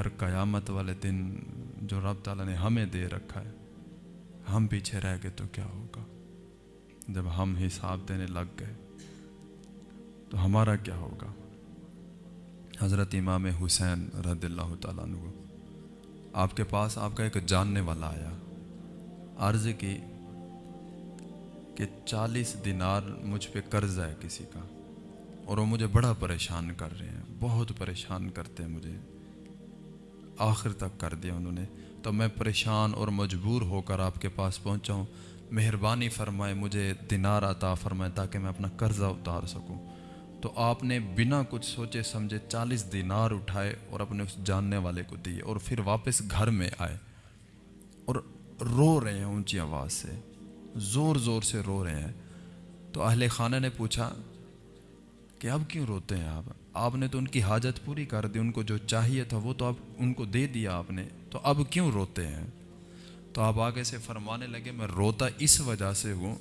ہر قیامت والے دن جو رب تعالیٰ نے ہمیں دے رکھا ہے، ہم پیچھے رہ گئے تو کیا ہوگا؟ جب ہم حساب دینے لگ گئے تو ہمارا کیا ہوگا؟ حضرت امام حسین رضی اللہ تعالیٰ عنہ، آپ کے پاس آپ کا ایک جاننے والا آیا، عرض کی کہ چالیس دینار مجھ پہ قرض ہے کسی کا، اور وہ مجھے بڑا پریشان کر رہے ہیں، بہت پریشان کرتے ہیں مجھے۔ آخر تک کر دیا انہوں نے۔ تو میں پریشان اور مجبور ہو کر آپ کے پاس پہنچا ہوں۔ مہربانی فرمائے مجھے دینار عطا فرمائے تاکہ میں اپنا قرضہ اتار سکوں۔ تو آپ نے بنا کچھ سوچے سمجھے چالیس دینار اٹھائے اور اپنے اس جاننے والے کو دیے اور پھر واپس گھر میں آئے اور رو رہے ہیں اونچی آواز سے۔ زور زور سے رو رہے ہیں۔ تو اہل خانہ نے پوچھا کہ اب کیوں روتے ہیں آپ؟ آپ نے تو ان کی حاجت پوری کر دی، ان کو جو چاہیے تھا وہ تو اب ان کو دے دیا آپ نے۔ تو اب کیوں روتے ہیں؟ تو آپ آگے سے فرمانے لگے، میں روتا اس وجہ سے ہوں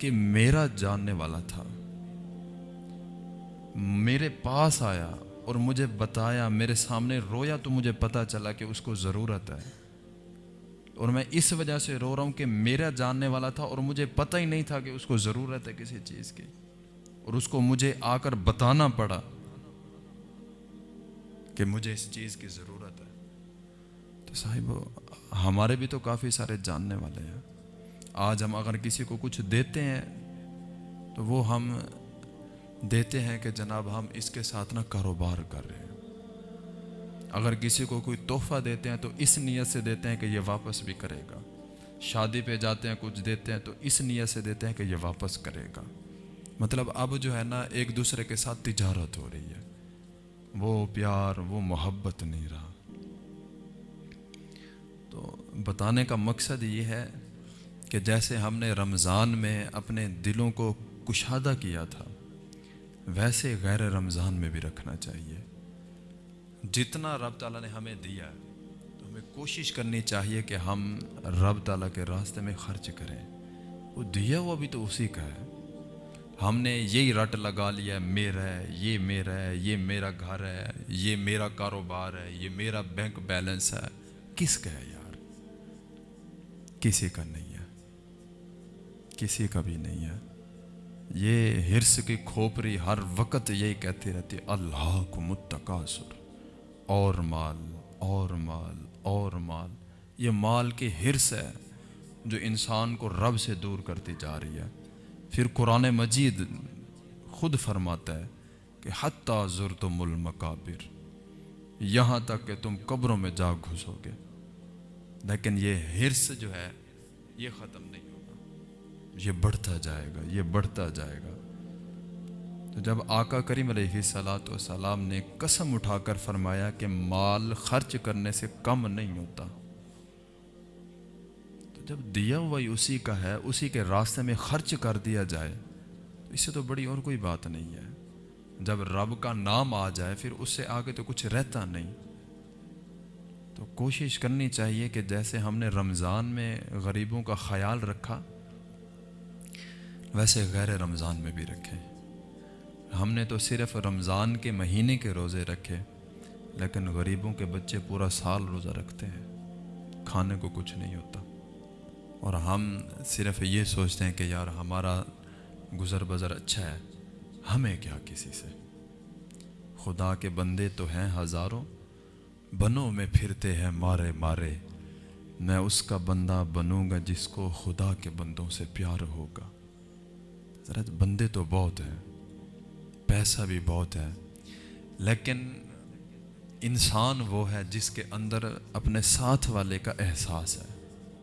کہ میرا جاننے والا تھا۔ میرے پاس آیا اور مجھے بتایا، میرے سامنے رویا تو مجھے پتا چلا کہ اس کو ضرورت ہے۔ اور میں اس وجہ سے رو رہا ہوں کہ میرا جاننے والا تھا اور مجھے پتہ ہی نہیں تھا کہ اس کو ضرورت ہے کسی چیز کی۔ اور اس کو مجھے آ کر بتانا پڑا کہ مجھے اس چیز کی ضرورت ہے۔ تو صاحب، ہمارے بھی تو کافی سارے جاننے والے ہیں۔ آج ہم اگر کسی کو کچھ دیتے ہیں، تو وہ ہم دیتے ہیں کہ جناب ہم اس کے ساتھ نہ کاروبار کر رہے ہیں۔ اگر کسی کو کوئی تحفہ دیتے ہیں، تو اس نیت سے دیتے ہیں کہ یہ واپس بھی کرے گا۔ شادی پہ جاتے ہیں، کچھ دیتے ہیں، تو اس نیت سے دیتے ہیں کہ یہ واپس کرے گا۔ مطلب اب جو ہے نا ایک دوسرے کے ساتھ تجارت ہو رہی ہے۔ وہ پیار، وہ محبت نہیں رہا۔ تو بتانے کا مقصد یہ ہے کہ جیسے ہم نے رمضان میں اپنے دلوں کو کشادہ کیا تھا، ویسے غیر رمضان میں بھی رکھنا چاہیے۔ جتنا رب تعالیٰ نے ہمیں دیا ہے تو ہمیں کوشش کرنی چاہیے کہ ہم رب تعالیٰ کے راستے میں خرچ کریں۔ وہ دیا ہوا بھی تو اسی کا ہے۔ ہم نے یہی رٹ لگا لیا میرا ہے، یہ میرا ہے، یہ میرا گھر ہے، یہ میرا کاروبار ہے، یہ میرا بینک بیلنس ہے۔ کس کا ہے یار؟ کسی کا نہیں ہے۔ کسی کا بھی نہیں ہے۔ یہ ہرس کی کھوپری ہر وقت یہی کہتی رہتی، اللہ کو متقاصر اور مال اور مال اور مال۔ یہ مال کی ہرس ہے جو انسان کو رب سے دور کرتی جا رہی ہے۔ پھر قرآن مجید خود فرماتا ہے کہ حتیٰ ضرتم المقابر یہاں تک کہ تم قبروں میں جا گھسو گے۔ لیکن یہ ہرس جو ہے، یہ ختم نہیں ہوگا۔ یہ بڑھتا جائے گا، یہ بڑھتا جائے گا۔ تو جب آقا کریم علیہ صلاۃ والسلام نے قسم اٹھا کر فرمایا کہ مال خرچ کرنے سے کم نہیں ہوتا جب دیا ہوا اسی کا ہے، اسی کے راستے میں خرچ کر دیا جائے، اس سے تو بڑی اور کوئی بات نہیں ہے۔ جب رب کا نام آ جائے، پھر اس سے آگے تو کچھ رہتا نہیں۔ تو کوشش کرنی چاہیے کہ جیسے ہم نے رمضان میں غریبوں کا خیال رکھا، ویسے غیر رمضان میں بھی رکھیں۔ ہم نے تو صرف رمضان کے مہینے کے روزے رکھے، لیکن غریبوں کے بچے پورا سال روزہ رکھتے ہیں۔ کھانے کو کچھ نہیں ہوتا۔ اور ہم صرف یہ سوچتے ہیں کہ یار ہمارا گزر بزر اچھا ہے، ہمیں کیا کسی سے؟ خدا کے بندے تو ہیں ہزاروں، بنوں میں پھرتے ہیں مارے مارے۔ میں اس کا بندہ بنوں گا جس کو خدا کے بندوں سے پیار ہوگا۔ ذرا بندے تو بہت ہیں، پیسہ بھی بہت ہے، لیکن انسان وہ ہے جس کے اندر اپنے ساتھ والے کا احساس ہے۔